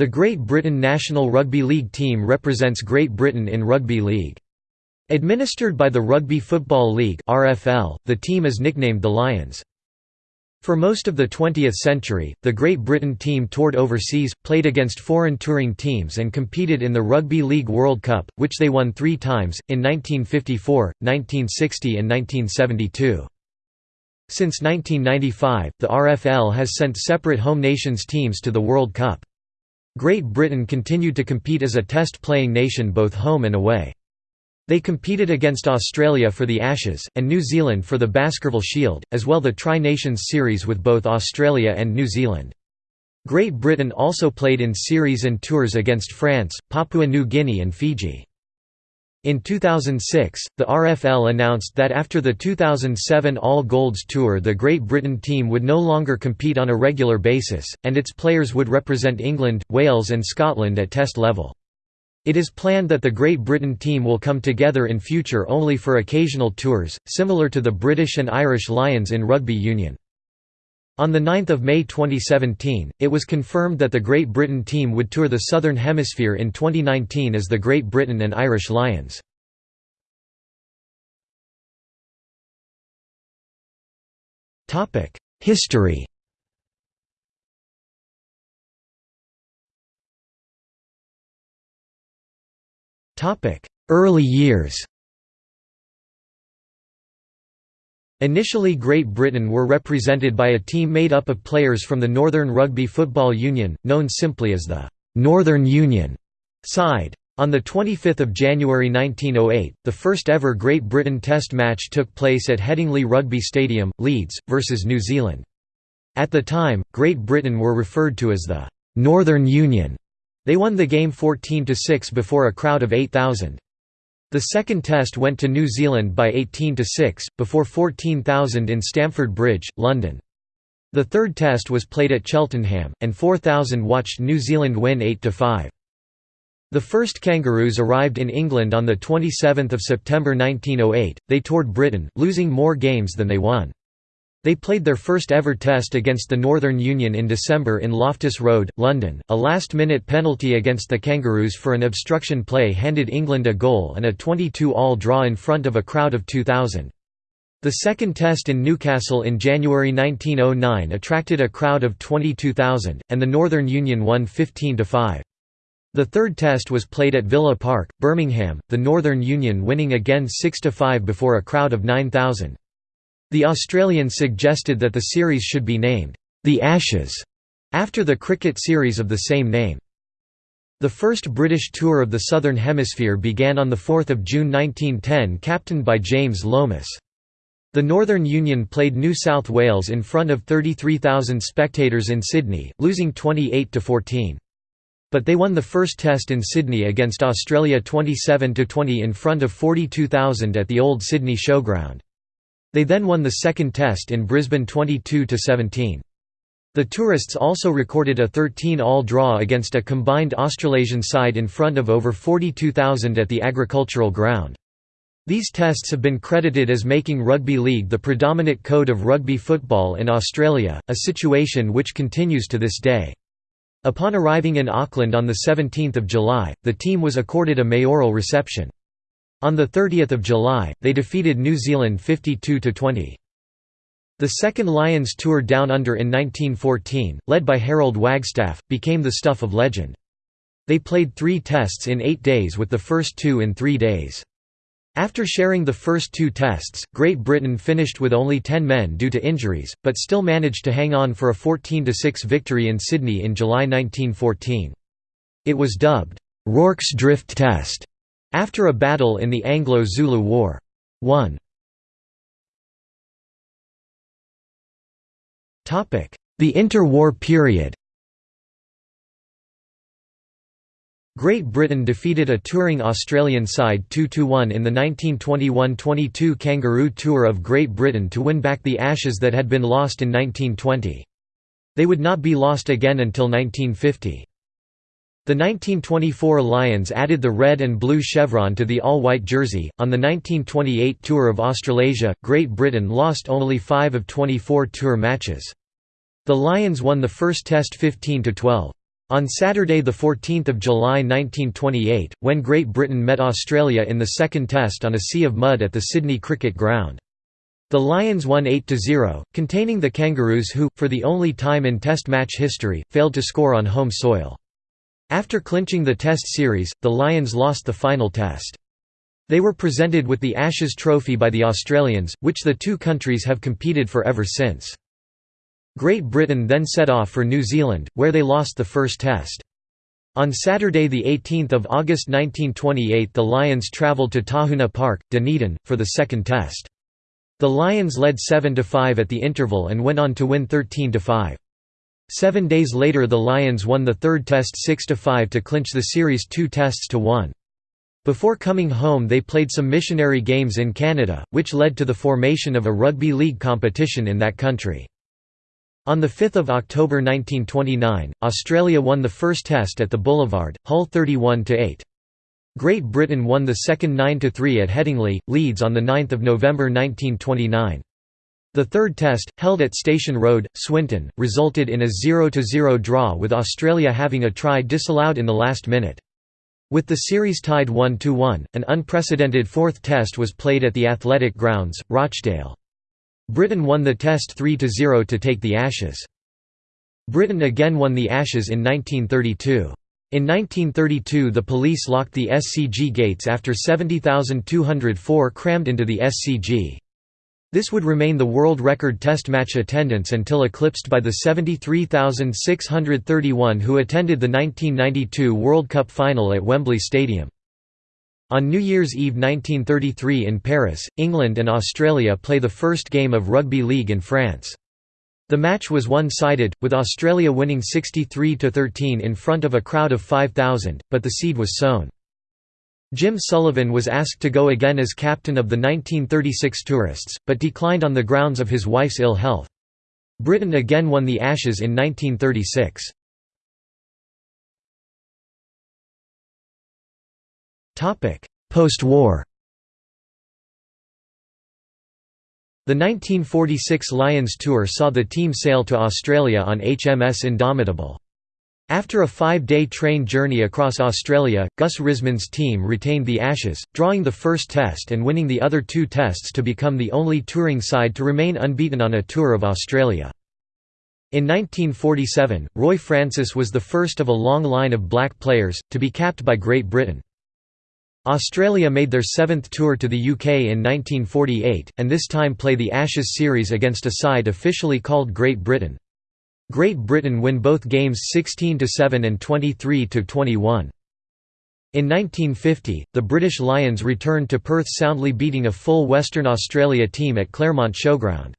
The Great Britain national rugby league team represents Great Britain in rugby league. Administered by the Rugby Football League (RFL), the team is nicknamed the Lions. For most of the 20th century, the Great Britain team toured overseas, played against foreign touring teams and competed in the Rugby League World Cup, which they won three times, in 1954, 1960 and 1972. Since 1995, the RFL has sent separate home nations teams to the World Cup. Great Britain continued to compete as a test-playing nation both home and away. They competed against Australia for the Ashes, and New Zealand for the Baskerville Shield, as well the Tri-Nations Series with both Australia and New Zealand. Great Britain also played in series and tours against France, Papua New Guinea and Fiji. In 2006, the RFL announced that after the 2007 All Golds Tour the Great Britain team would no longer compete on a regular basis, and its players would represent England, Wales and Scotland at test level. It is planned that the Great Britain team will come together in future only for occasional tours, similar to the British and Irish Lions in rugby union. On 9 May 2017, it was confirmed that the Great Britain team would tour the Southern Hemisphere in 2019 as the Great Britain and Irish Lions. History Early years Initially Great Britain were represented by a team made up of players from the Northern Rugby Football Union, known simply as the «Northern Union» side. On 25 January 1908, the first ever Great Britain Test match took place at Headingley Rugby Stadium, Leeds, versus New Zealand. At the time, Great Britain were referred to as the «Northern Union». They won the game 14–6 before a crowd of 8,000. The second test went to New Zealand by 18 to 6, before 14,000 in Stamford Bridge, London. The third test was played at Cheltenham, and 4,000 watched New Zealand win 8 to 5. The first Kangaroos arrived in England on 27 September 1908. They toured Britain, losing more games than they won. They played their first ever test against the Northern Union in December in Loftus Road, London. A last minute penalty against the Kangaroos for an obstruction play handed England a goal and a 22 all draw in front of a crowd of 2,000. The second test in Newcastle in January 1909 attracted a crowd of 22,000, and the Northern Union won 15 5. The third test was played at Villa Park, Birmingham, the Northern Union winning again 6–5 before a crowd of 9,000. The Australians suggested that the series should be named, "'The Ashes' after the cricket series of the same name. The first British tour of the Southern Hemisphere began on 4 June 1910 captained by James Lomas. The Northern Union played New South Wales in front of 33,000 spectators in Sydney, losing 28–14. But they won the first test in Sydney against Australia 27–20 in front of 42,000 at the old Sydney Showground. They then won the second test in Brisbane 22–17. The tourists also recorded a 13-all draw against a combined Australasian side in front of over 42,000 at the agricultural ground. These tests have been credited as making rugby league the predominant code of rugby football in Australia, a situation which continues to this day. Upon arriving in Auckland on 17 July, the team was accorded a mayoral reception. On 30 July, they defeated New Zealand 52–20. The second Lions tour Down Under in 1914, led by Harold Wagstaff, became the stuff of legend. They played three tests in eight days with the first two in three days. After sharing the first two tests, Great Britain finished with only ten men due to injuries, but still managed to hang on for a 14–6 victory in Sydney in July 1914. It was dubbed, "'Rorke's Drift Test' After a battle in the Anglo-Zulu War. 1 The interwar period Great Britain defeated a touring Australian side 2–1 in the 1921–22 Kangaroo Tour of Great Britain to win back the Ashes that had been lost in 1920. They would not be lost again until 1950. The 1924 Lions added the red and blue chevron to the all-white jersey. On the 1928 Tour of Australasia, Great Britain lost only 5 of 24 tour matches. The Lions won the first test 15 to 12. On Saturday 14 July 1928, when Great Britain met Australia in the second test on a sea of mud at the Sydney Cricket Ground. The Lions won 8–0, containing the Kangaroos who, for the only time in Test match history, failed to score on home soil. After clinching the Test series, the Lions lost the final Test. They were presented with the Ashes Trophy by the Australians, which the two countries have competed for ever since. Great Britain then set off for New Zealand, where they lost the first test. On Saturday 18 August 1928 the Lions travelled to Tahuna Park, Dunedin, for the second test. The Lions led 7–5 at the interval and went on to win 13–5. Seven days later the Lions won the third test 6–5 to clinch the series two tests to one. Before coming home they played some missionary games in Canada, which led to the formation of a rugby league competition in that country. On 5 October 1929, Australia won the first test at the Boulevard, Hull 31–8. Great Britain won the second 9–3 at Headingley, Leeds on 9 November 1929. The third test, held at Station Road, Swinton, resulted in a 0–0 draw with Australia having a try disallowed in the last minute. With the series tied 1–1, an unprecedented fourth test was played at the Athletic Grounds, Rochdale. Britain won the Test 3–0 to take the Ashes. Britain again won the Ashes in 1932. In 1932 the police locked the SCG gates after 70,204 crammed into the SCG. This would remain the world record test match attendance until eclipsed by the 73,631 who attended the 1992 World Cup final at Wembley Stadium. On New Year's Eve 1933 in Paris, England and Australia play the first game of rugby league in France. The match was one-sided, with Australia winning 63–13 in front of a crowd of 5,000, but the seed was sown. Jim Sullivan was asked to go again as captain of the 1936 tourists, but declined on the grounds of his wife's ill health. Britain again won the Ashes in 1936. Post-war The 1946 Lions Tour saw the team sail to Australia on HMS Indomitable. After a five-day train journey across Australia, Gus Risman's team retained the Ashes, drawing the first test and winning the other two tests to become the only touring side to remain unbeaten on a Tour of Australia. In 1947, Roy Francis was the first of a long line of black players, to be capped by Great Britain. Australia made their seventh tour to the UK in 1948, and this time play the Ashes series against a side officially called Great Britain. Great Britain win both games 16–7 and 23–21. In 1950, the British Lions returned to Perth soundly beating a full Western Australia team at Claremont Showground.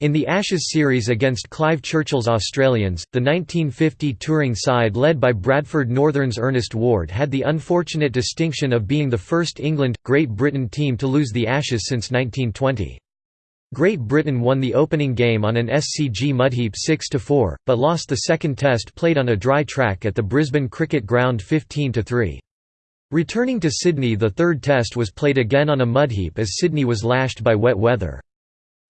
In the Ashes series against Clive Churchill's Australians, the 1950 touring side led by Bradford Northern's Ernest Ward had the unfortunate distinction of being the first England-Great Britain team to lose the Ashes since 1920. Great Britain won the opening game on an SCG mudheap 6–4, but lost the second test played on a dry track at the Brisbane Cricket Ground 15–3. Returning to Sydney the third test was played again on a mudheap as Sydney was lashed by wet weather.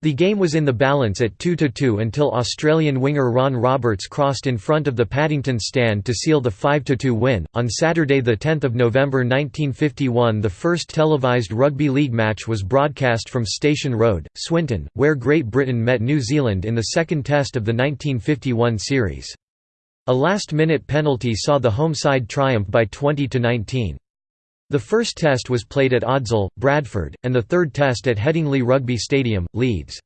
The game was in the balance at 2–2 until Australian winger Ron Roberts crossed in front of the Paddington stand to seal the 5–2 win. On Saturday, 10 November 1951, the first televised rugby league match was broadcast from Station Road, Swinton, where Great Britain met New Zealand in the second test of the 1951 series. A last-minute penalty saw the home side triumph by 20 19. The first test was played at Odsal, Bradford, and the third test at Headingley Rugby Stadium, Leeds.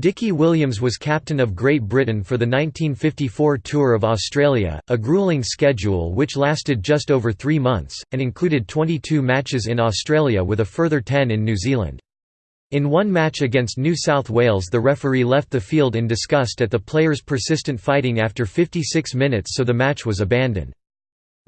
Dickie Williams was captain of Great Britain for the 1954 Tour of Australia, a gruelling schedule which lasted just over three months, and included 22 matches in Australia with a further 10 in New Zealand. In one match against New South Wales the referee left the field in disgust at the players' persistent fighting after 56 minutes so the match was abandoned.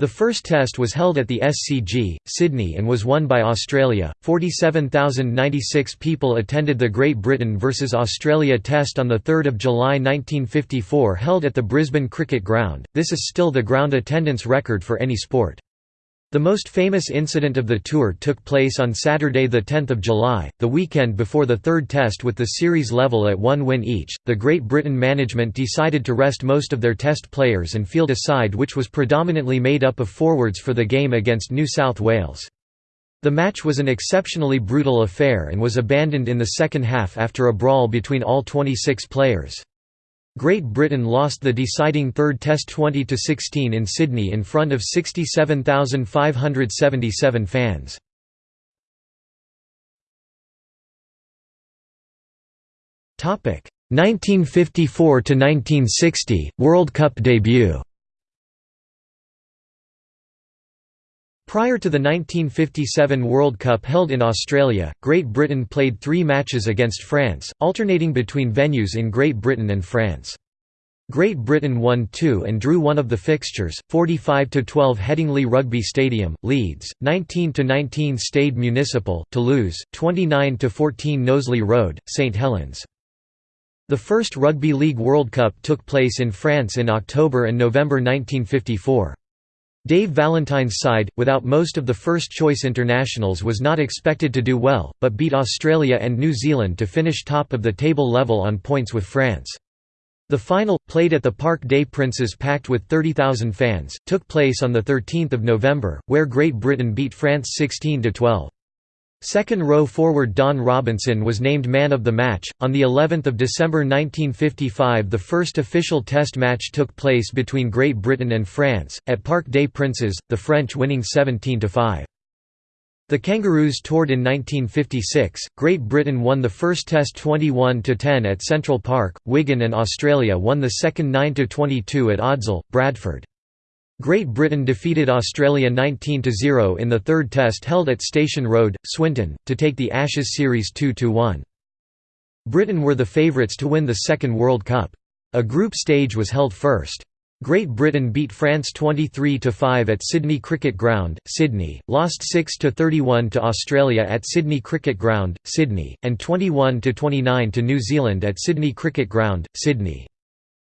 The first test was held at the SCG, Sydney and was won by Australia. 47,096 people attended the Great Britain vs Australia test on 3 July 1954 held at the Brisbane Cricket Ground. This is still the ground attendance record for any sport. The most famous incident of the tour took place on Saturday, 10 July, the weekend before the third test with the series level at one win each. The Great Britain management decided to rest most of their test players and field a side which was predominantly made up of forwards for the game against New South Wales. The match was an exceptionally brutal affair and was abandoned in the second half after a brawl between all 26 players. Great Britain lost the deciding third Test 20–16 in Sydney in front of 67,577 fans. Topic 1954 to 1960 World Cup debut. Prior to the 1957 World Cup held in Australia, Great Britain played three matches against France, alternating between venues in Great Britain and France. Great Britain won two and drew one of the fixtures, 45–12 Headingley Rugby Stadium, Leeds, 19–19 Stade Municipal, Toulouse, 29–14 Knowsley Road, St Helens. The first Rugby League World Cup took place in France in October and November 1954. Dave Valentine's side, without most of the first-choice internationals was not expected to do well, but beat Australia and New Zealand to finish top of the table level on points with France. The final, played at the Parc des Princes packed with 30,000 fans, took place on 13 November, where Great Britain beat France 16–12. Second row forward Don Robinson was named man of the match. On the 11th of December 1955, the first official test match took place between Great Britain and France at Parc des Princes, the French winning 17 to 5. The Kangaroos toured in 1956. Great Britain won the first test 21 to 10 at Central Park, Wigan and Australia won the second 9 to 22 at Odsal, Bradford. Great Britain defeated Australia 19–0 in the third test held at Station Road, Swinton, to take the Ashes series 2–1. Britain were the favourites to win the second World Cup. A group stage was held first. Great Britain beat France 23–5 at Sydney Cricket Ground, Sydney, lost 6–31 to Australia at Sydney Cricket Ground, Sydney, and 21–29 to New Zealand at Sydney Cricket Ground, Sydney.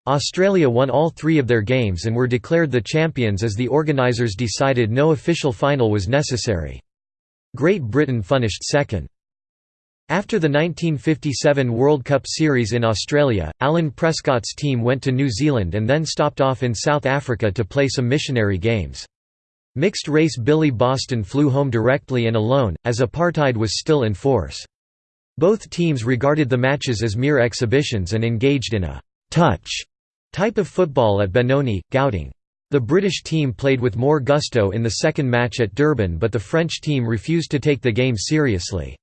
Australia won all three of their games and were declared the champions as the organisers decided no official final was necessary. Great Britain finished second. After the 1957 World Cup Series in Australia, Alan Prescott's team went to New Zealand and then stopped off in South Africa to play some missionary games. Mixed-race Billy Boston flew home directly and alone, as apartheid was still in force. Both teams regarded the matches as mere exhibitions and engaged in a «touch» Type of football at Benoni, Gauteng. The British team played with more gusto in the second match at Durban but the French team refused to take the game seriously.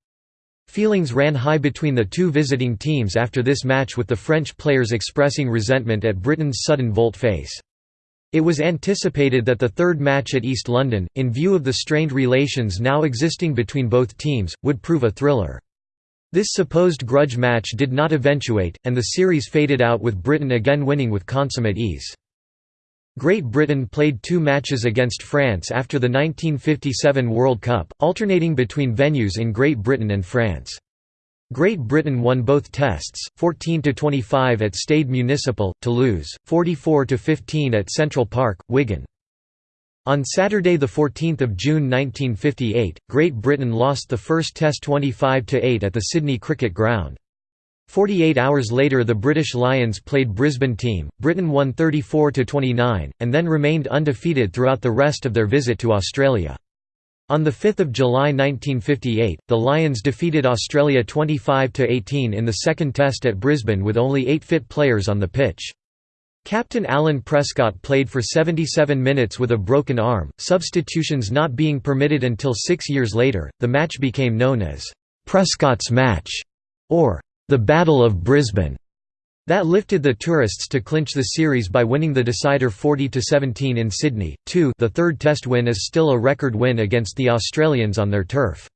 Feelings ran high between the two visiting teams after this match with the French players expressing resentment at Britain's sudden volte-face. It was anticipated that the third match at East London, in view of the strained relations now existing between both teams, would prove a thriller. This supposed grudge match did not eventuate, and the series faded out with Britain again winning with consummate ease. Great Britain played two matches against France after the 1957 World Cup, alternating between venues in Great Britain and France. Great Britain won both tests, 14–25 at Stade Municipal, Toulouse, 44–15 at Central Park, Wigan. On Saturday 14 June 1958, Great Britain lost the first Test 25–8 at the Sydney Cricket Ground. 48 hours later the British Lions played Brisbane team, Britain won 34–29, and then remained undefeated throughout the rest of their visit to Australia. On 5 July 1958, the Lions defeated Australia 25–18 in the second test at Brisbane with only eight fit players on the pitch. Captain Alan Prescott played for 77 minutes with a broken arm, substitutions not being permitted until six years later. The match became known as Prescott's Match or the Battle of Brisbane. That lifted the tourists to clinch the series by winning the decider 40 to 17 in Sydney. 2 The third Test win is still a record win against the Australians on their turf.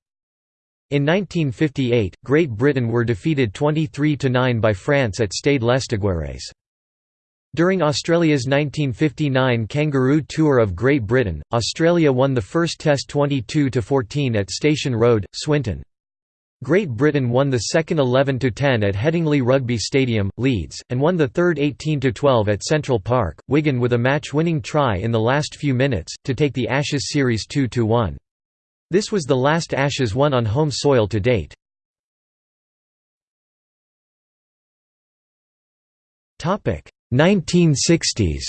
In 1958, Great Britain were defeated 23–9 by France at Stade Lestiguérès. During Australia's 1959 Kangaroo Tour of Great Britain, Australia won the first Test 22–14 at Station Road, Swinton. Great Britain won the second 11–10 at Headingley Rugby Stadium, Leeds, and won the third 18–12 at Central Park, Wigan with a match-winning try in the last few minutes, to take the Ashes series 2–1. This was the last Ashes won on home soil to date. 1960s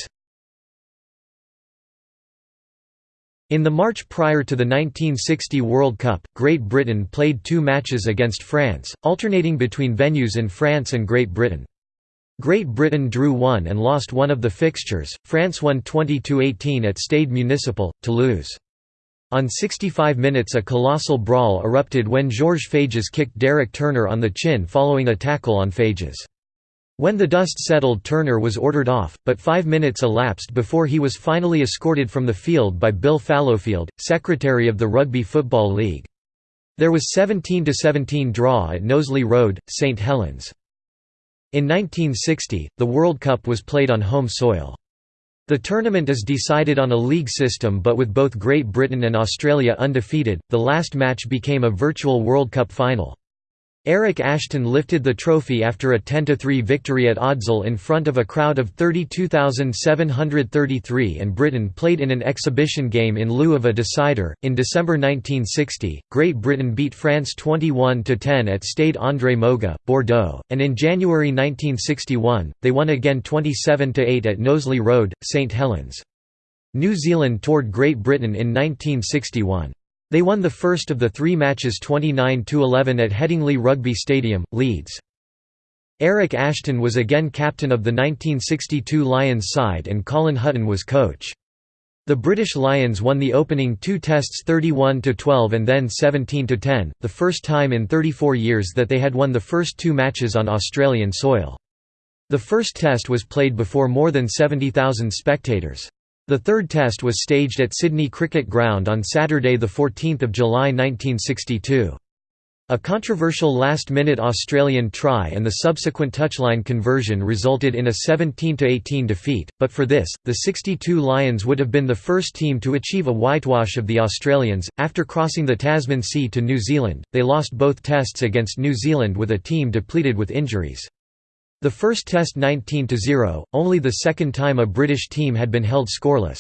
In the March prior to the 1960 World Cup, Great Britain played two matches against France, alternating between venues in France and Great Britain. Great Britain drew one and lost one of the fixtures, France won 20–18 at Stade Municipal, Toulouse. On 65 minutes a colossal brawl erupted when Georges Fages kicked Derek Turner on the chin following a tackle on Fages. When the dust settled Turner was ordered off, but five minutes elapsed before he was finally escorted from the field by Bill Fallowfield, secretary of the Rugby Football League. There was 17–17 draw at Knowsley Road, St Helens. In 1960, the World Cup was played on home soil. The tournament is decided on a league system but with both Great Britain and Australia undefeated, the last match became a virtual World Cup final. Eric Ashton lifted the trophy after a 10–3 victory at Odsal in front of a crowd of 32,733 and Britain played in an exhibition game in lieu of a decider. In December 1960, Great Britain beat France 21–10 at Stade André Moga, Bordeaux, and in January 1961, they won again 27–8 at Knowsley Road, St Helens. New Zealand toured Great Britain in 1961. They won the first of the three matches 29–11 at Headingley Rugby Stadium, Leeds. Eric Ashton was again captain of the 1962 Lions side and Colin Hutton was coach. The British Lions won the opening two tests 31–12 and then 17–10, the first time in 34 years that they had won the first two matches on Australian soil. The first test was played before more than 70,000 spectators. The third test was staged at Sydney Cricket Ground on Saturday 14 July 1962. A controversial last-minute Australian try and the subsequent touchline conversion resulted in a 17–18 defeat, but for this, the 62 Lions would have been the first team to achieve a whitewash of the Australians. After crossing the Tasman Sea to New Zealand, they lost both tests against New Zealand with a team depleted with injuries. The first test 19–0, only the second time a British team had been held scoreless.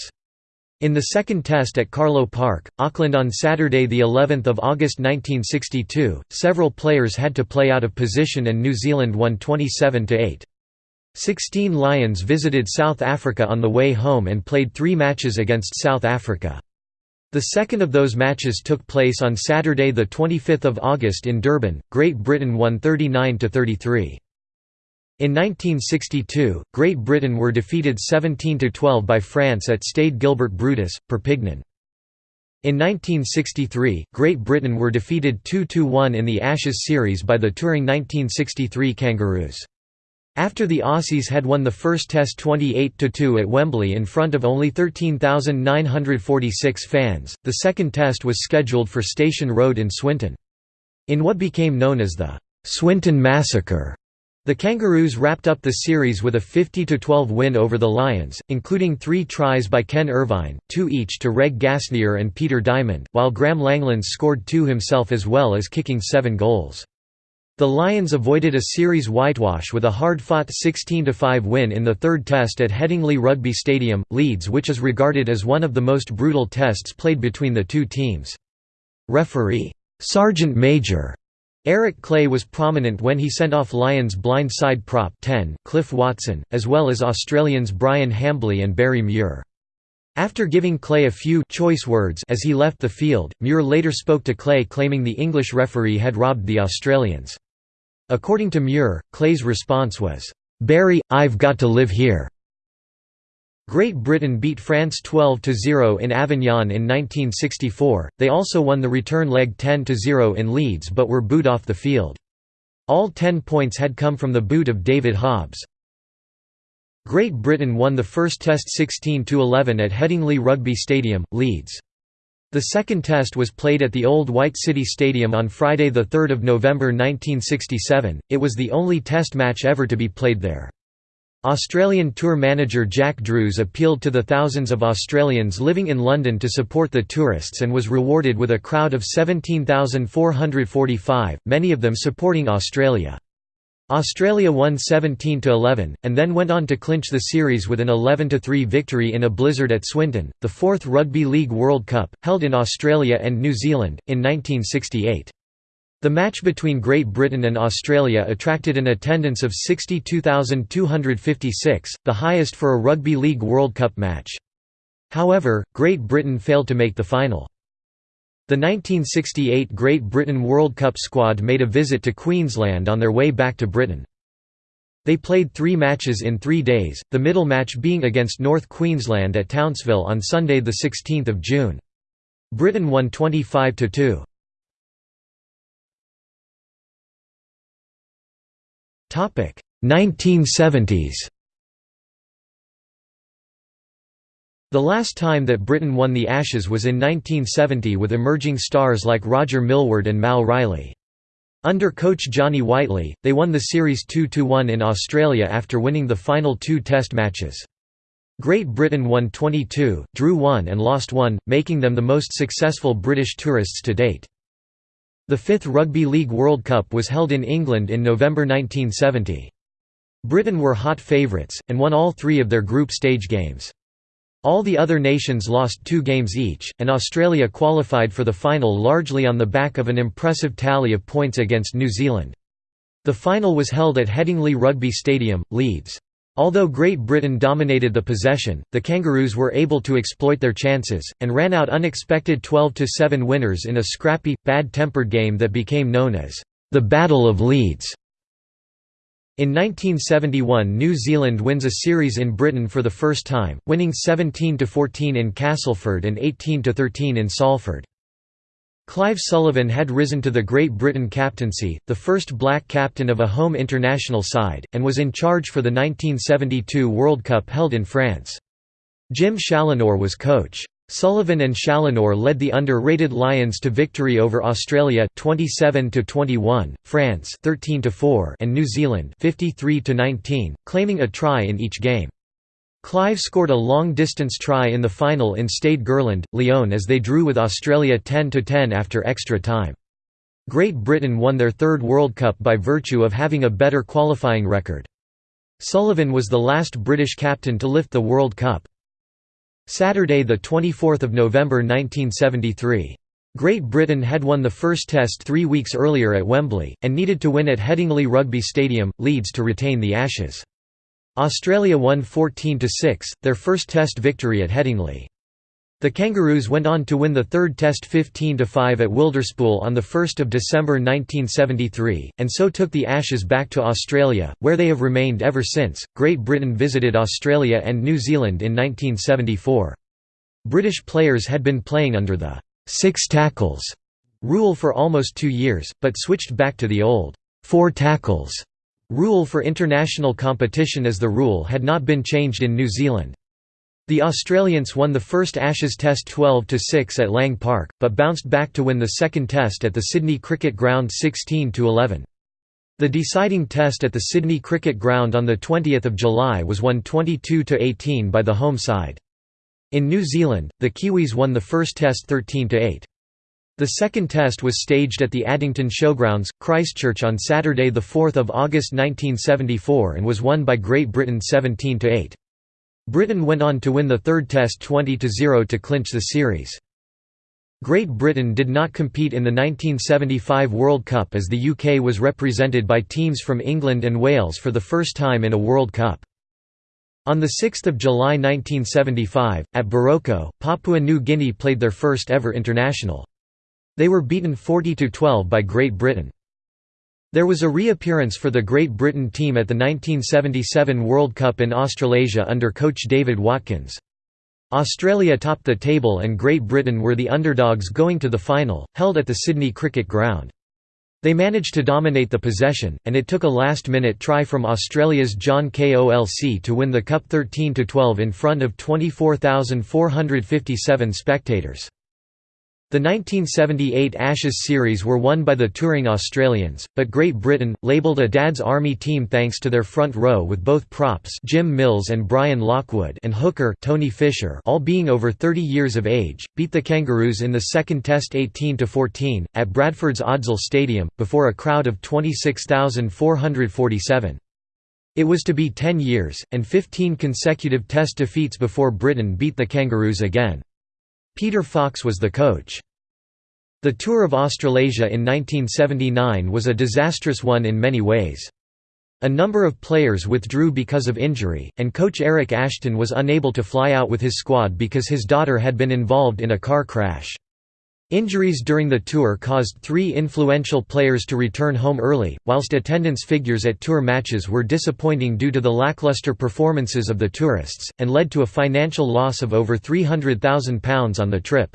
In the second test at Carlaw Park, Auckland on Saturday the 11th of August 1962, several players had to play out of position and New Zealand won 27–8. Sixteen Lions visited South Africa on the way home and played three matches against South Africa. The second of those matches took place on Saturday 25 August in Durban, Great Britain won 39–33. In 1962, Great Britain were defeated 17–12 by France at Stade Gilbert Brutus, Perpignan. In 1963, Great Britain were defeated 2–1 in the Ashes series by the touring 1963 Kangaroos. After the Aussies had won the first Test 28–2 at Wembley in front of only 13,946 fans, the second Test was scheduled for Station Road in Swinton. In what became known as the Swinton Massacre, the Kangaroos wrapped up the series with a 50–12 win over the Lions, including three tries by Ken Irvine, two each to Reg Gasnier and Peter Diamond, while Graeme Langlands scored two himself as well as kicking seven goals. The Lions avoided a series whitewash with a hard-fought 16–5 win in the third test at Headingley Rugby Stadium, Leeds which is regarded as one of the most brutal tests played between the two teams. Referee, Sergeant Major Eric Clay was prominent when he sent off Lions blind side prop 10, Cliff Watson, as well as Australians Brian Hambly and Barry Muir. After giving Clay a few choice words as he left the field, Muir later spoke to Clay claiming the English referee had robbed the Australians. According to Muir, Clay's response was, "'Barry, I've got to live here. Great Britain beat France 12–0 in Avignon in 1964, they also won the return leg 10–0 in Leeds but were booed off the field. All ten points had come from the boot of David Hobbs. Great Britain won the first Test 16–11 at Headingley Rugby Stadium, Leeds. The second Test was played at the Old White City Stadium on Friday 3 November 1967, it was the only Test match ever to be played there. Australian tour manager Jack Drews appealed to the thousands of Australians living in London to support the tourists and was rewarded with a crowd of 17,445, many of them supporting Australia. Australia won 17–11, and then went on to clinch the series with an 11–3 victory in a blizzard at Swinton, the fourth Rugby League World Cup, held in Australia and New Zealand, in 1968. The match between Great Britain and Australia attracted an attendance of 62,256, the highest for a Rugby League World Cup match. However, Great Britain failed to make the final. The 1968 Great Britain World Cup squad made a visit to Queensland on their way back to Britain. They played three matches in three days, the middle match being against North Queensland at Townsville on Sunday 16 June. Britain won 25–2. 1970s The last time that Britain won the Ashes was in 1970 with emerging stars like Roger Millward and Mal Reilly. Under coach Johnny Whiteley, they won the series 2–1 in Australia after winning the final two test matches. Great Britain won 22, drew 1 and lost 1, making them the most successful British tourists to date. The fifth Rugby League World Cup was held in England in November 1970. Britain were hot favourites, and won all three of their group stage games. All the other nations lost two games each, and Australia qualified for the final largely on the back of an impressive tally of points against New Zealand. The final was held at Headingley Rugby Stadium, Leeds. Although Great Britain dominated the possession, the Kangaroos were able to exploit their chances, and ran out unexpected 12–7 winners in a scrappy, bad-tempered game that became known as the Battle of Leeds. In 1971 New Zealand wins a series in Britain for the first time, winning 17–14 in Castleford and 18–13 in Salford. Clive Sullivan had risen to the Great Britain captaincy, the first black captain of a home international side, and was in charge for the 1972 World Cup held in France. Jim Challinor was coach. Sullivan and Challinor led the under-rated Lions to victory over Australia 27 to 21, France 13 to 4, and New Zealand 53 to 19, claiming a try in each game. Clive scored a long-distance try in the final in Stade Gerland, Lyon as they drew with Australia 10–10 after extra time. Great Britain won their third World Cup by virtue of having a better qualifying record. Sullivan was the last British captain to lift the World Cup. Saturday 24 November 1973. Great Britain had won the first test three weeks earlier at Wembley, and needed to win at Headingley Rugby Stadium, Leeds to retain the Ashes. Australia won 14–6, their first Test victory at Headingley. The Kangaroos went on to win the third Test 15–5 at Wilderspool on 1 December 1973, and so took the Ashes back to Australia, where they have remained ever since. Great Britain visited Australia and New Zealand in 1974. British players had been playing under the six tackles rule for almost two years, but switched back to the old four tackles Rule for international competition as the rule had not been changed in New Zealand. The Australians won the first Ashes Test 12–6 at Lang Park, but bounced back to win the second Test at the Sydney Cricket Ground 16–11. The deciding Test at the Sydney Cricket Ground on 20 July was won 22–18 by the home side. In New Zealand, the Kiwis won the first Test 13–8. The second test was staged at the Addington Showgrounds, Christchurch on Saturday 4 August 1974 and was won by Great Britain 17–8. Britain went on to win the third test 20–0 to clinch the series. Great Britain did not compete in the 1975 World Cup as the UK was represented by teams from England and Wales for the first time in a World Cup. On 6 July 1975, at Boroko, Papua New Guinea played their first ever international. They were beaten 40–12 by Great Britain. There was a reappearance for the Great Britain team at the 1977 World Cup in Australasia under coach David Watkins. Australia topped the table and Great Britain were the underdogs going to the final, held at the Sydney Cricket Ground. They managed to dominate the possession, and it took a last-minute try from Australia's John Kolc to win the Cup 13–12 in front of 24,457 spectators. The 1978 Ashes series were won by the touring Australians, but Great Britain, labelled a Dad's Army team thanks to their front row with both props Jim Mills and Brian Lockwood and hooker Tony Fisher all being over 30 years of age, beat the Kangaroos in the second test 18–14, at Bradford's Odsal Stadium, before a crowd of 26,447. It was to be 10 years, and 15 consecutive test defeats before Britain beat the Kangaroos again. Peter Fox was the coach. The Tour of Australasia in 1979 was a disastrous one in many ways. A number of players withdrew because of injury, and coach Eric Ashton was unable to fly out with his squad because his daughter had been involved in a car crash. Injuries during the tour caused three influential players to return home early, whilst attendance figures at tour matches were disappointing due to the lackluster performances of the tourists, and led to a financial loss of over £300,000 on the trip.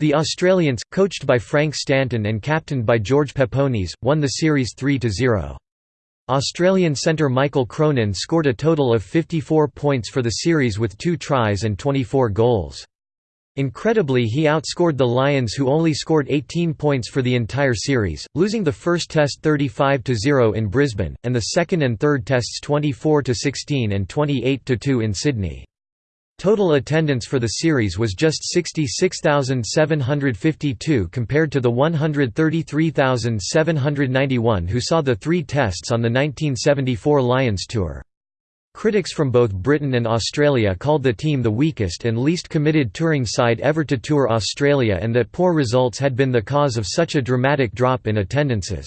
The Australians, coached by Frank Stanton and captained by George Peponis, won the series 3–0. Australian centre Michael Cronin scored a total of 54 points for the series with two tries and 24 goals. Incredibly he outscored the Lions who only scored 18 points for the entire series, losing the first test 35–0 in Brisbane, and the second and third tests 24–16 and 28–2 in Sydney. Total attendance for the series was just 66,752 compared to the 133,791 who saw the three tests on the 1974 Lions Tour. Critics from both Britain and Australia called the team the weakest and least committed touring side ever to tour Australia and that poor results had been the cause of such a dramatic drop in attendances.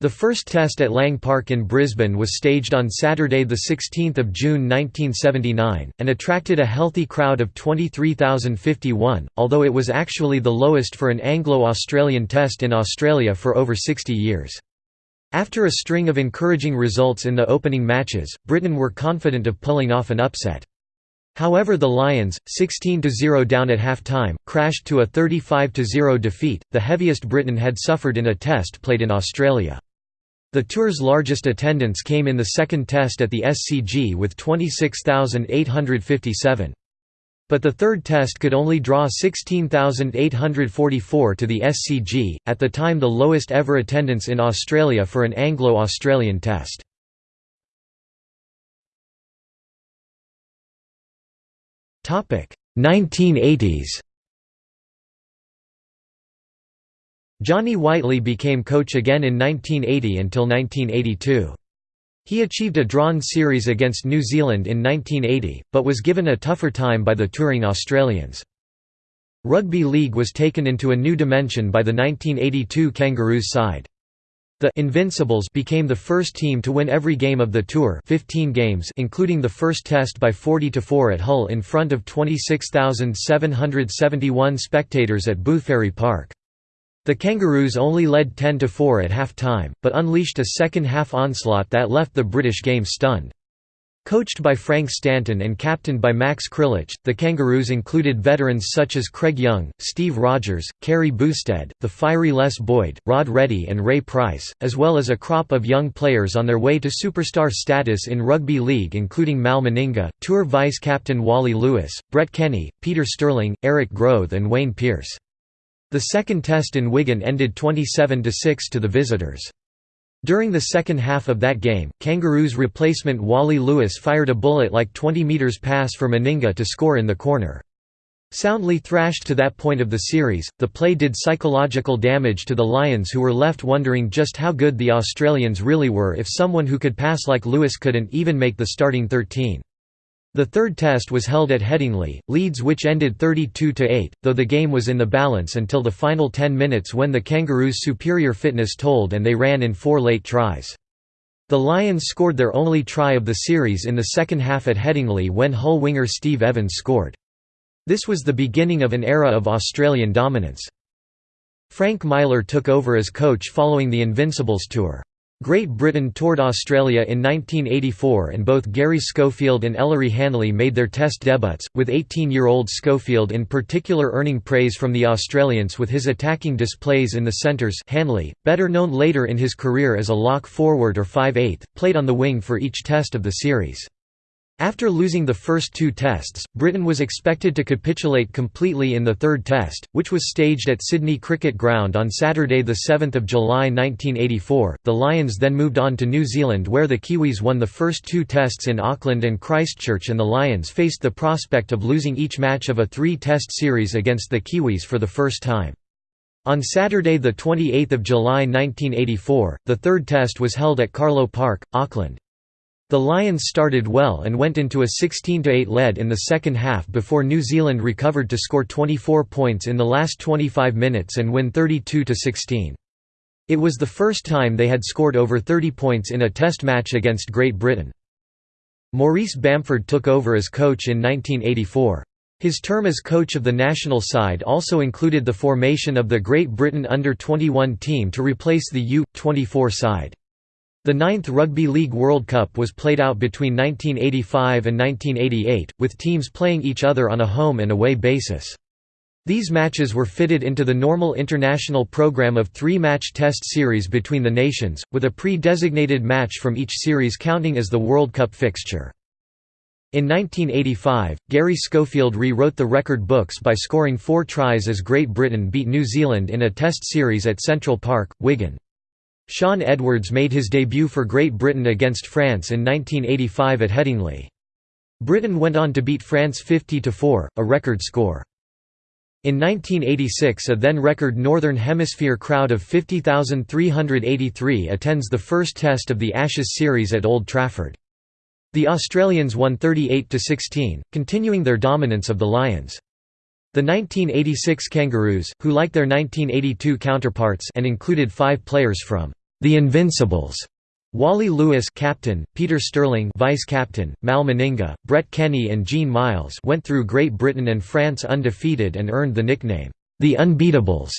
The first test at Lang Park in Brisbane was staged on Saturday 16 June 1979, and attracted a healthy crowd of 23,051, although it was actually the lowest for an Anglo-Australian test in Australia for over 60 years. After a string of encouraging results in the opening matches, Britain were confident of pulling off an upset. However the Lions, 16–0 down at half-time, crashed to a 35–0 defeat, the heaviest Britain had suffered in a test played in Australia. The tour's largest attendance came in the second test at the SCG with 26,857. But the third test could only draw 16,844 to the SCG, at the time the lowest ever attendance in Australia for an Anglo-Australian test. Topic 1980s. Johnny Whiteley became coach again in 1980 until 1982. He achieved a drawn series against New Zealand in 1980, but was given a tougher time by the touring Australians. Rugby league was taken into a new dimension by the 1982 Kangaroos side. The Invincibles became the first team to win every game of the tour 15 games including the first test by 40–4 at Hull in front of 26,771 spectators at Boothferry Park. The Kangaroos only led 10–4 at half-time, but unleashed a second-half onslaught that left the British game stunned. Coached by Frank Stanton and captained by Max Krilich, the Kangaroos included veterans such as Craig Young, Steve Rogers, Kerry Boustead, the fiery Les Boyd, Rod Reddy and Ray Price, as well as a crop of young players on their way to superstar status in rugby league including Mal Meninga, Tour vice-captain Wally Lewis, Brett Kenny, Peter Sterling, Eric Groth and Wayne Pearce. The second test in Wigan ended 27–6 to the visitors. During the second half of that game, Kangaroos replacement Wally Lewis fired a bullet like 20 metres pass for Meninga to score in the corner. Soundly thrashed to that point of the series, the play did psychological damage to the Lions who were left wondering just how good the Australians really were if someone who could pass like Lewis couldn't even make the starting 13. The third test was held at Headingley, Leeds which ended 32–8, though the game was in the balance until the final 10 minutes when the Kangaroos' superior fitness told and they ran in four late tries. The Lions scored their only try of the series in the second half at Headingley when Hull winger Steve Evans scored. This was the beginning of an era of Australian dominance. Frank Myler took over as coach following the Invincibles tour. Great Britain toured Australia in 1984 and both Garry Schofield and Ellery Hanley made their test debuts, with 18-year-old Schofield in particular earning praise from the Australians with his attacking displays in the centres Hanley, better known later in his career as a lock forward or 5/8, played on the wing for each test of the series. After losing the first two tests, Britain was expected to capitulate completely in the third test, which was staged at Sydney Cricket Ground on Saturday 7 July 1984. The Lions then moved on to New Zealand where the Kiwis won the first two tests in Auckland and Christchurch and the Lions faced the prospect of losing each match of a three-test series against the Kiwis for the first time. On Saturday 28 July 1984, the third test was held at Carlaw Park, Auckland. The Lions started well and went into a 16–8 lead in the second half before New Zealand recovered to score 24 points in the last 25 minutes and win 32–16. It was the first time they had scored over 30 points in a test match against Great Britain. Maurice Bamford took over as coach in 1984. His term as coach of the national side also included the formation of the Great Britain under-21 team to replace the U-24 side. The ninth Rugby League World Cup was played out between 1985 and 1988, with teams playing each other on a home and away basis. These matches were fitted into the normal international program of three-match test series between the nations, with a pre-designated match from each series counting as the World Cup fixture. In 1985, Garry Schofield rewrote the record books by scoring four tries as Great Britain beat New Zealand in a test series at Central Park, Wigan. Shaun Edwards made his debut for Great Britain against France in 1985 at Headingley. Britain went on to beat France 50–4, a record score. In 1986 a then-record Northern Hemisphere crowd of 50,383 attends the first test of the Ashes series at Old Trafford. The Australians won 38–16, continuing their dominance of the Lions. The 1986 Kangaroos, who like their 1982 counterparts and included five players from the Invincibles, Wally Lewis captain, Peter Sterling vice-captain, Mal Meninga, Brett Kenny and Gene Miles went through Great Britain and France undefeated and earned the nickname, the Unbeatables.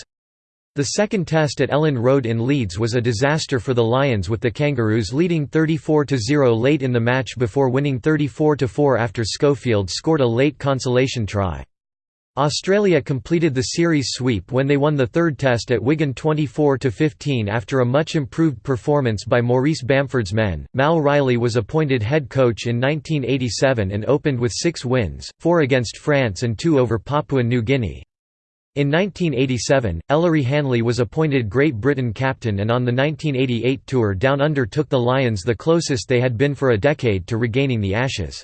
The second test at Elland Road in Leeds was a disaster for the Lions with the Kangaroos leading 34–0 late in the match before winning 34–4 after Schofield scored a late consolation try. Australia completed the series sweep when they won the third test at Wigan 24–15 after a much improved performance by Maurice Bamford's men. Mal Reilly was appointed head coach in 1987 and opened with six wins, four against France and two over Papua New Guinea. In 1987, Ellery Hanley was appointed Great Britain captain and on the 1988 tour Down Under took the Lions the closest they had been for a decade to regaining the Ashes.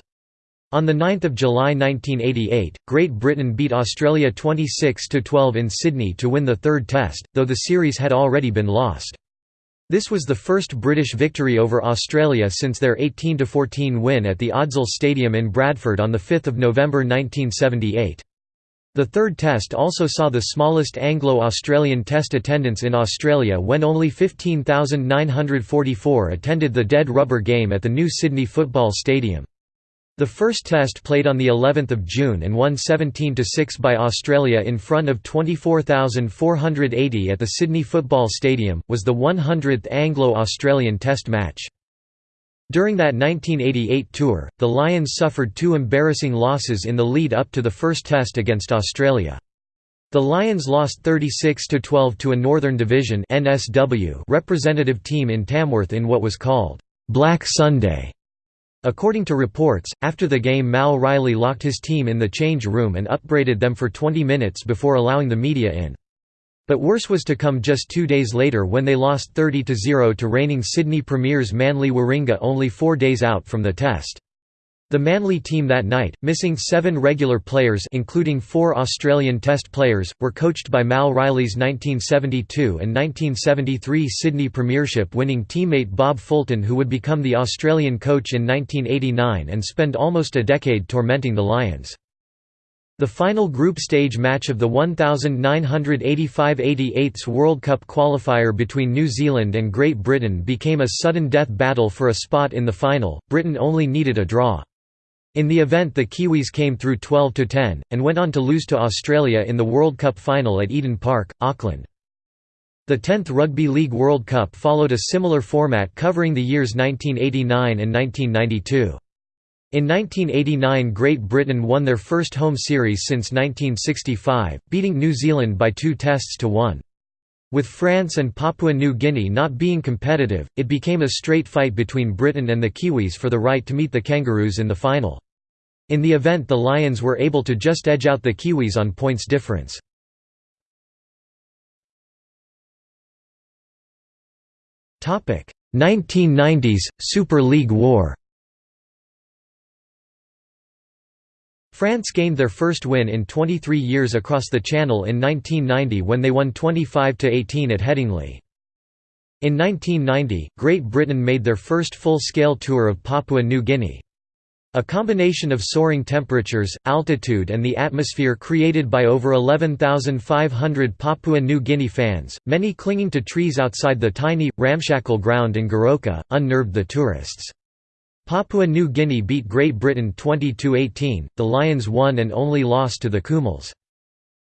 On 9 July 1988, Great Britain beat Australia 26–12 in Sydney to win the third test, though the series had already been lost. This was the first British victory over Australia since their 18–14 win at the Odsal Stadium in Bradford on 5 November 1978. The third test also saw the smallest Anglo-Australian test attendance in Australia when only 15,944 attended the Dead Rubber game at the new Sydney Football Stadium. The first test played on the 11th of June and won 17–6 by Australia in front of 24,480 at the Sydney Football Stadium, was the 100th Anglo-Australian Test match. During that 1988 tour, the Lions suffered two embarrassing losses in the lead up to the first test against Australia. The Lions lost 36–12 to a Northern Division representative team in Tamworth in what was called, "'Black Sunday' According to reports, after the game Mal Reilly locked his team in the change room and upbraided them for 20 minutes before allowing the media in. But worse was to come just two days later when they lost 30–0 to reigning Sydney Premiers Manly Warringah only four days out from the test. The Manly team that night, missing seven regular players including four Australian Test players, were coached by Mal Reilly's 1972 and 1973 Sydney Premiership winning teammate Bob Fulton who would become the Australian coach in 1989 and spend almost a decade tormenting the Lions. The final group stage match of the 1985–88 World Cup qualifier between New Zealand and Great Britain became a sudden death battle for a spot in the final, Britain only needed a draw. In the event the Kiwis came through 12–10, and went on to lose to Australia in the World Cup final at Eden Park, Auckland. The 10th Rugby League World Cup followed a similar format covering the years 1989 and 1992. In 1989 Great Britain won their first home series since 1965, beating New Zealand by two tests to one. With France and Papua New Guinea not being competitive, it became a straight fight between Britain and the Kiwis for the right to meet the Kangaroos in the final. In the event the Lions were able to just edge out the Kiwis on points difference. Topic: 1990s, Super League War France gained their first win in 23 years across the Channel in 1990 when they won 25–18 at Headingley. In 1990, Great Britain made their first full-scale tour of Papua New Guinea. A combination of soaring temperatures, altitude and the atmosphere created by over 11,500 Papua New Guinea fans, many clinging to trees outside the tiny, ramshackle ground in Goroka, unnerved the tourists. Papua New Guinea beat Great Britain 22–18, the Lions won and only lost to the Kumuls.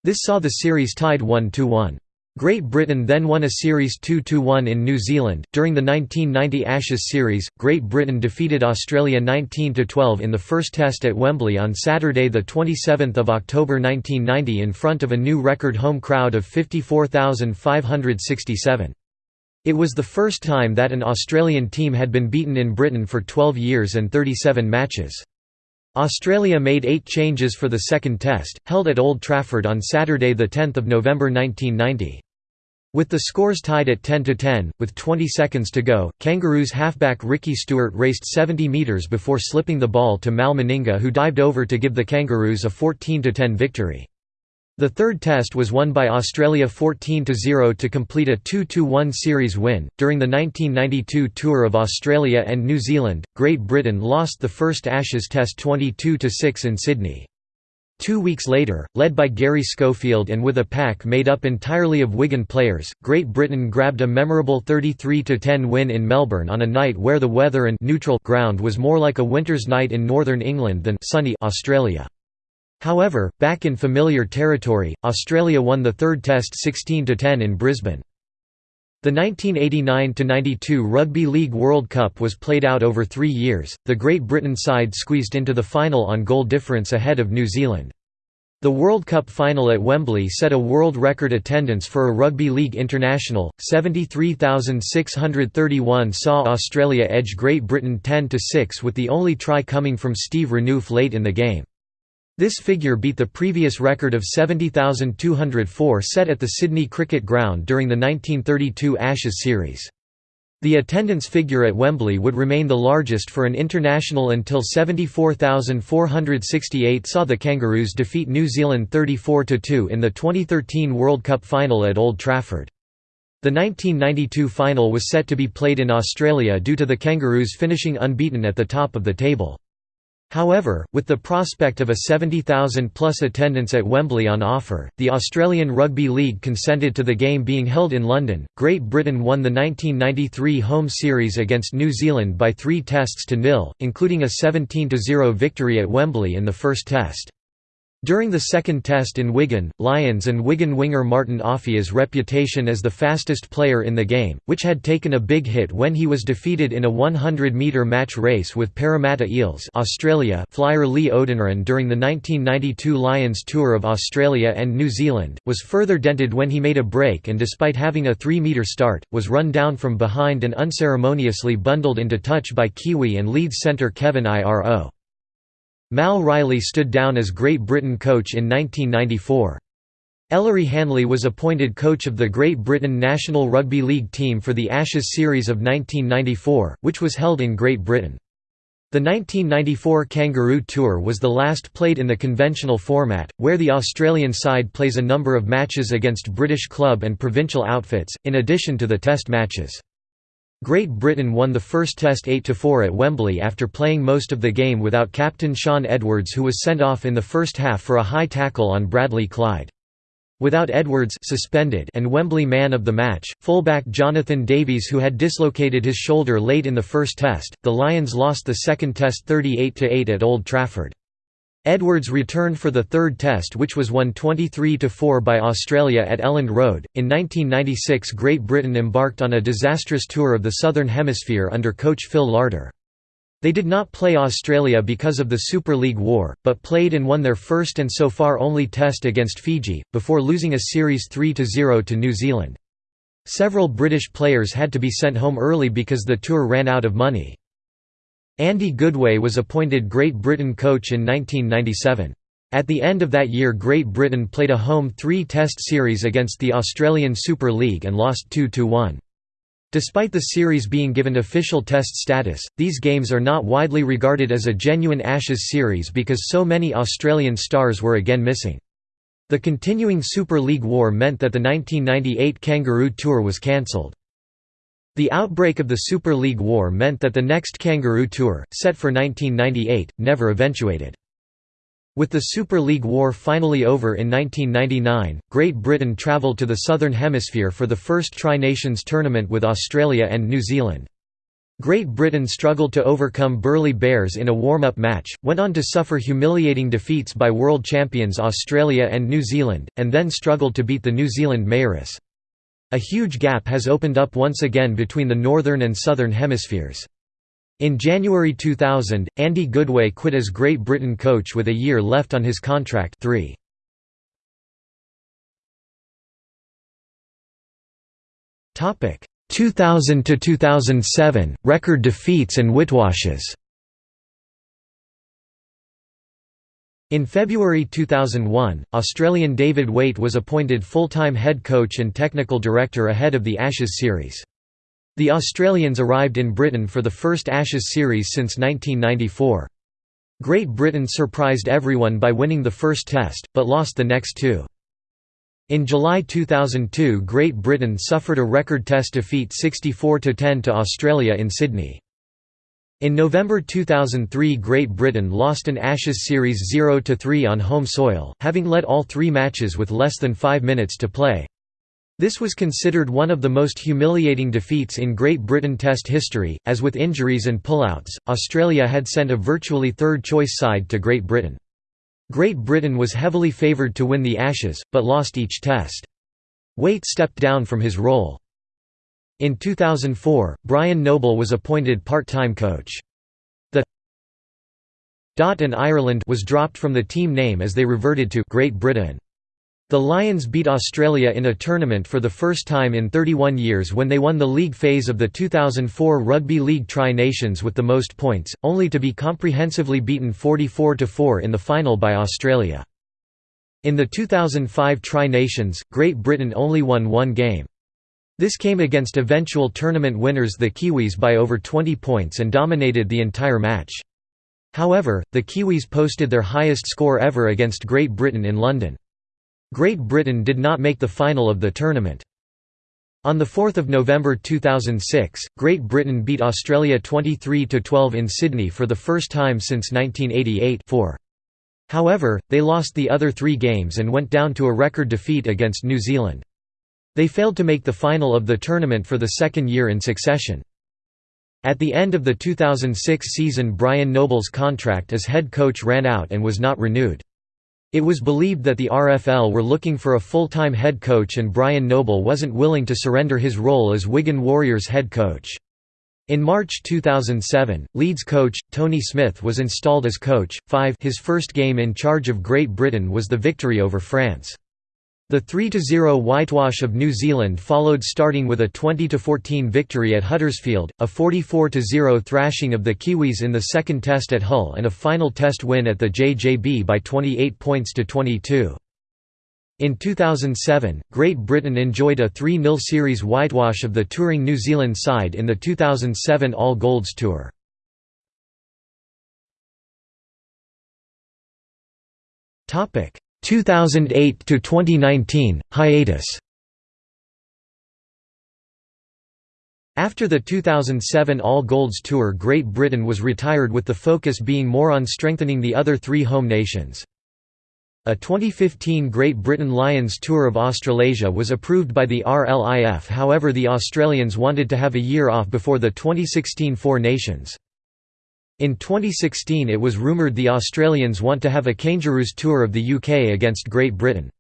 This saw the series tied 1–1. Great Britain then won a series 2–1 in New Zealand. During the 1990 Ashes series, Great Britain defeated Australia 19–12 in the first test at Wembley on Saturday the 27th of October 1990 in front of a new record home crowd of 54,567. It was the first time that an Australian team had been beaten in Britain for 12 years and 37 matches. Australia made eight changes for the second test, held at Old Trafford on Saturday 10 November 1990. With the scores tied at 10–10, with 20 seconds to go, Kangaroos halfback Ricky Stuart raced 70 metres before slipping the ball to Mal Meninga who dived over to give the Kangaroos a 14–10 victory. The third test was won by Australia 14–0 to complete a 2–1 series win. During the 1992 tour of Australia and New Zealand, Great Britain lost the first Ashes Test 22–6 in Sydney. Two weeks later, led by Garry Schofield and with a pack made up entirely of Wigan players, Great Britain grabbed a memorable 33–10 win in Melbourne on a night where the weather and neutral ground was more like a winter's night in northern England than sunny Australia. However, back in familiar territory, Australia won the third test 16–10 in Brisbane. The 1989–92 Rugby League World Cup was played out over three years, the Great Britain side squeezed into the final on goal difference ahead of New Zealand. The World Cup final at Wembley set a world record attendance for a rugby league international, 73,631 saw Australia edge Great Britain 10–6 with the only try coming from Steve Renouf late in the game. This figure beat the previous record of 70,204 set at the Sydney Cricket Ground during the 1932 Ashes series. The attendance figure at Wembley would remain the largest for an international until 74,468 saw the Kangaroos defeat New Zealand 34–2 in the 2013 World Cup final at Old Trafford. The 1992 final was set to be played in Australia due to the Kangaroos finishing unbeaten at the top of the table. However, with the prospect of a 70,000-plus attendance at Wembley on offer, the Australian Rugby League consented to the game being held in London. Great Britain won the 1993 home series against New Zealand by three tests to nil, including a 17–0 victory at Wembley in the first test. During the second test in Wigan, Lions and Wigan winger Martin Offiah's reputation as the fastest player in the game, which had taken a big hit when he was defeated in a 100-metre match race with Parramatta Eels Australia flyer Lee Oudenryn during the 1992 Lions Tour of Australia and New Zealand, was further dented when he made a break and despite having a 3-metre start, was run down from behind and unceremoniously bundled into touch by Kiwi and Leeds centre Kevin Iro. Mal Reilly stood down as Great Britain coach in 1994. Ellery Hanley was appointed coach of the Great Britain National Rugby League team for the Ashes series of 1994, which was held in Great Britain. The 1994 Kangaroo Tour was the last played in the conventional format, where the Australian side plays a number of matches against British club and provincial outfits, in addition to the test matches. Great Britain won the first Test 8–4 at Wembley after playing most of the game without captain Shaun Edwards who was sent off in the first half for a high tackle on Bradley Clyde. Without Edwards suspended and Wembley man of the match, fullback Jonathan Davies who had dislocated his shoulder late in the first test, the Lions lost the second test 38–8 at Old Trafford. Edwards returned for the third test which was won 23–4 by Australia at Elland Road. In 1996 Great Britain embarked on a disastrous tour of the Southern Hemisphere under coach Phil Larder. They did not play Australia because of the Super League War, but played and won their first and so far only test against Fiji, before losing a series 3–0 to New Zealand. Several British players had to be sent home early because the tour ran out of money. Andy Goodway was appointed Great Britain coach in 1997. At the end of that year Great Britain played a home three-test series against the Australian Super League and lost 2–1. Despite the series being given official test status, these games are not widely regarded as a genuine Ashes series because so many Australian stars were again missing. The continuing Super League war meant that the 1998 Kangaroo Tour was cancelled. The outbreak of the Super League war meant that the next Kangaroo Tour, set for 1998, never eventuated. With the Super League War finally over in 1999, Great Britain travelled to the Southern Hemisphere for the first Tri-Nations tournament with Australia and New Zealand. Great Britain struggled to overcome Burleigh Bears in a warm-up match, went on to suffer humiliating defeats by world champions Australia and New Zealand, and then struggled to beat the New Zealand Maoris. A huge gap has opened up once again between the Northern and Southern Hemispheres. In January 2000, Andy Goodway quit as Great Britain coach with a year left on his contract 3. Topic 2000 to 2007 record defeats and whitewashes. In February 2001, Australian David Waite was appointed full-time head coach and technical director ahead of the Ashes series. The Australians arrived in Britain for the first Ashes series since 1994. Great Britain surprised everyone by winning the first test, but lost the next two. In July 2002 Great Britain suffered a record test defeat 64–10 to Australia in Sydney. In November 2003 Great Britain lost an Ashes series 0–3 on home soil, having led all three matches with less than five minutes to play. This was considered one of the most humiliating defeats in Great Britain Test history, as with injuries and pullouts, Australia had sent a virtually third-choice side to Great Britain. Great Britain was heavily favoured to win the Ashes, but lost each test. Waite stepped down from his role. In 2004, Brian Noble was appointed part-time coach. The Dot and Ireland was dropped from the team name as they reverted to Great Britain. The Lions beat Australia in a tournament for the first time in 31 years when they won the league phase of the 2004 Rugby League Tri-Nations with the most points, only to be comprehensively beaten 44–4 in the final by Australia. In the 2005 Tri-Nations, Great Britain only won one game. This came against eventual tournament winners the Kiwis by over 20 points and dominated the entire match. However, the Kiwis posted their highest score ever against Great Britain in London. Great Britain did not make the final of the tournament. On 4 November 2006, Great Britain beat Australia 23–12 in Sydney for the first time since 1988 -4. However, they lost the other three games and went down to a record defeat against New Zealand. They failed to make the final of the tournament for the second year in succession. At the end of the 2006 season Brian Noble's contract as head coach ran out and was not renewed. It was believed that the RFL were looking for a full-time head coach and Brian Noble wasn't willing to surrender his role as Wigan Warriors head coach. In March 2007, Leeds coach, Tony Smith was installed as coach. 5 His first game in charge of Great Britain was the victory over France. The 3–0 whitewash of New Zealand followed starting with a 20–14 victory at Huddersfield, a 44–0 thrashing of the Kiwis in the second test at Hull and a final test win at the JJB by 28 points to 22. In 2007, Great Britain enjoyed a 3–0 series whitewash of the touring New Zealand side in the 2007 All Golds Tour. Topic 2008 to 2019 hiatus After the 2007 All Golds Tour Great Britain was retired with the focus being more on strengthening the other three home nations. A 2015 Great Britain Lions Tour of Australasia was approved by the RLIF however the Australians wanted to have a year off before the 2016 Four Nations. In 2016 it was rumoured the Australians want to have a Kangaroos tour of the UK against Great Britain.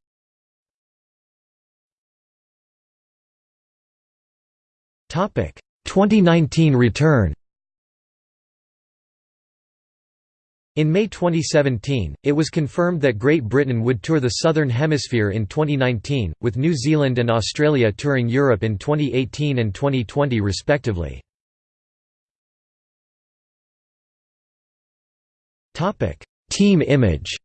Topic 2019 return. In May 2017, it was confirmed that Great Britain would tour the Southern Hemisphere in 2019, with New Zealand and Australia touring Europe in 2018 and 2020 respectively. Team image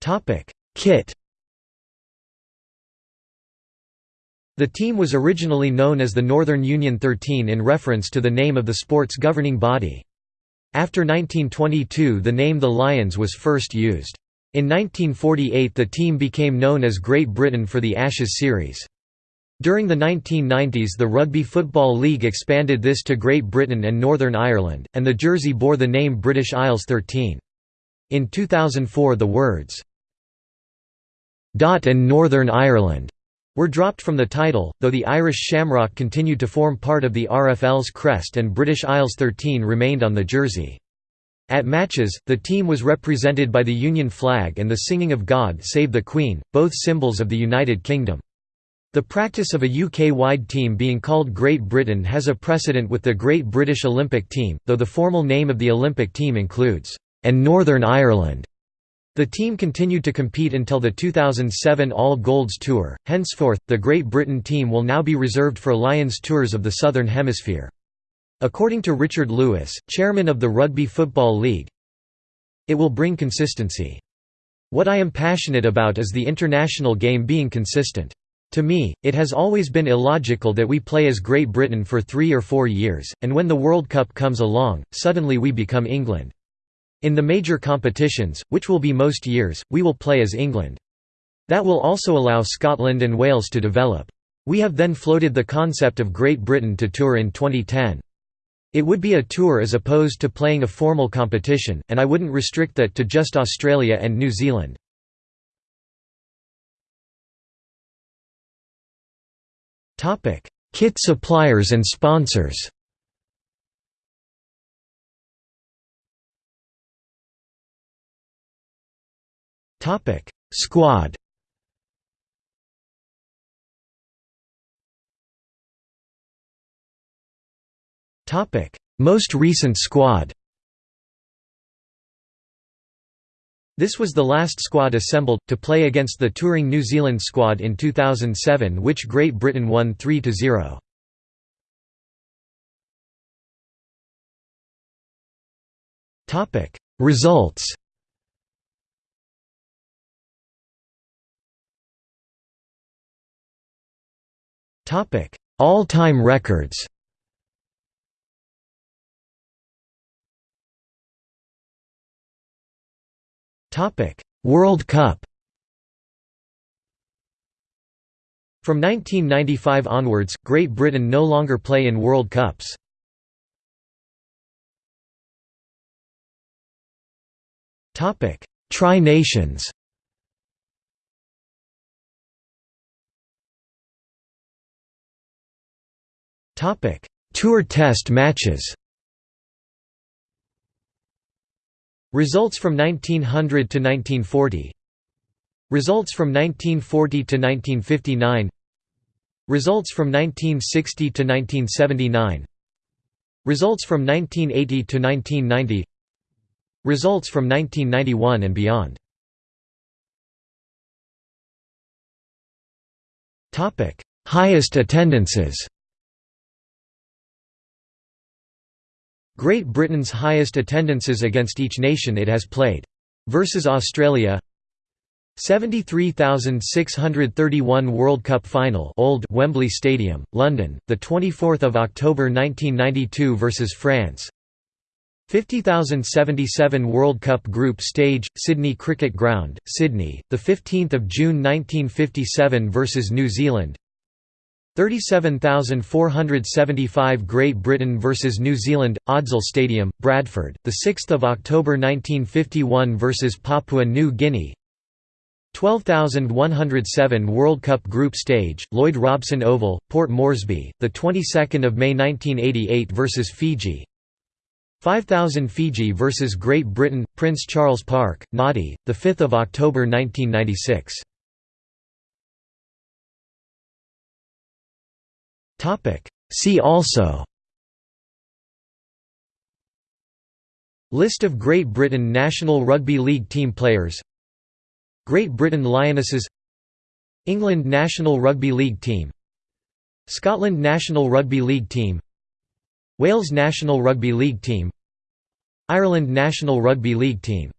Topic: Kit The team was originally known as the Northern Union 13 in reference to the name of the sport's governing body. After 1922 the name the Lions was first used. In 1948 the team became known as Great Britain for the Ashes series. During the 1990s the Rugby Football League expanded this to Great Britain and Northern Ireland, and the jersey bore the name British Isles 13. In 2004 the words, "'Dot and Northern Ireland' were dropped from the title, though the Irish shamrock continued to form part of the RFL's crest and British Isles 13 remained on the jersey. At matches, the team was represented by the Union flag and the singing of God Save the Queen, both symbols of the United Kingdom. The practice of a UK-wide team being called Great Britain has a precedent with the Great British Olympic Team, though the formal name of the Olympic team includes, "...and Northern Ireland." The team continued to compete until the 2007 All Golds Tour. Henceforth, the Great Britain team will now be reserved for Lions tours of the Southern Hemisphere. According to Richard Lewis, chairman of the Rugby Football League, it will bring consistency. What I am passionate about is the international game being consistent. To me, it has always been illogical that we play as Great Britain for three or four years, and when the World Cup comes along, suddenly we become England. In the major competitions, which will be most years, we will play as England. That will also allow Scotland and Wales to develop. We have then floated the concept of Great Britain to tour in 2010. It would be a tour as opposed to playing a formal competition, and I wouldn't restrict that to just Australia and New Zealand. Kit suppliers and sponsors Topic: Squad. Topic: Most recent squad. This was the last squad assembled, to play against the touring New Zealand squad in 2007 which Great Britain won 3–0. Results All-time records. World Cup. From 1995 onwards, Great Britain no longer play in World Cups. Topic: Tri-Nations. Topic: Tour Test matches. Results from 1900 to 1940. Results from 1940 to 1959. Results from 1960 to 1979. Results from 1980 to 1990. Results from 1991 and beyond. Highest attendances. Great Britain's highest attendances against each nation it has played. Versus Australia. 73,631 World Cup Final Old Wembley Stadium, London, the 24th of October 1992 versus France. 50,077 World Cup Group Stage, Sydney Cricket Ground, Sydney, the 15th of June 1957 versus New Zealand 37,475 Great Britain vs New Zealand, Odsal Stadium, Bradford, 6 October 1951 vs Papua New Guinea. 12,107 World Cup Group Stage, Lloyd Robson Oval, Port Moresby, 22 May 1988 vs Fiji. 5,000 Fiji vs Great Britain, Prince Charles Park, Nadi, 5 October 1996 See also. List of Great Britain National Rugby League team players. Great Britain Lionesses. England national rugby league team. Scotland national rugby league team. Wales national rugby league team. Ireland national rugby league team